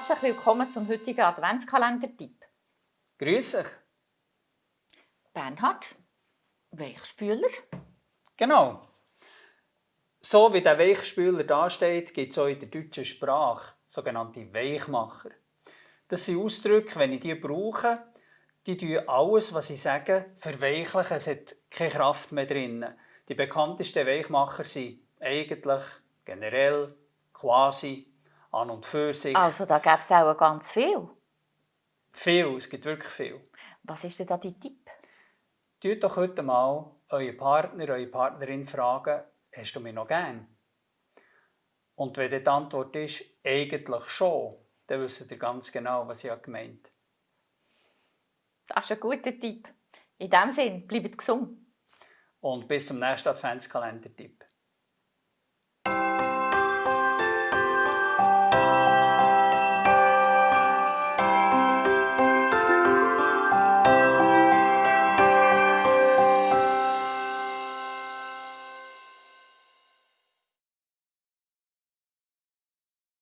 herzlich willkommen zum heutigen Adventskalender-Tipp. Grüß dich. Bernhard, Weichspüler. Genau. So wie der Weichspüler dasteht, gibt es auch in der deutschen Sprache sogenannte Weichmacher. Das sind Ausdrücke, wenn ich die brauche, die tun alles, was ich sage, verweichlichen. Es hat keine Kraft mehr drin. Die bekanntesten Weichmacher sind eigentlich, generell, quasi, an und für sich. Also da gäbe es auch ganz viel. Viel, es gibt wirklich viel. Was ist denn da dein Tipp? Tut doch heute mal euren Partner, eure Partnerin fragen, hast du mich noch gern? Und wenn die Antwort ist, eigentlich schon, dann wisst ihr ganz genau, was ich gemeint habe. Das ist ein guter Tipp. In diesem Sinne, bleibt gesund. Und bis zum nächsten Adventskalender-Tipp.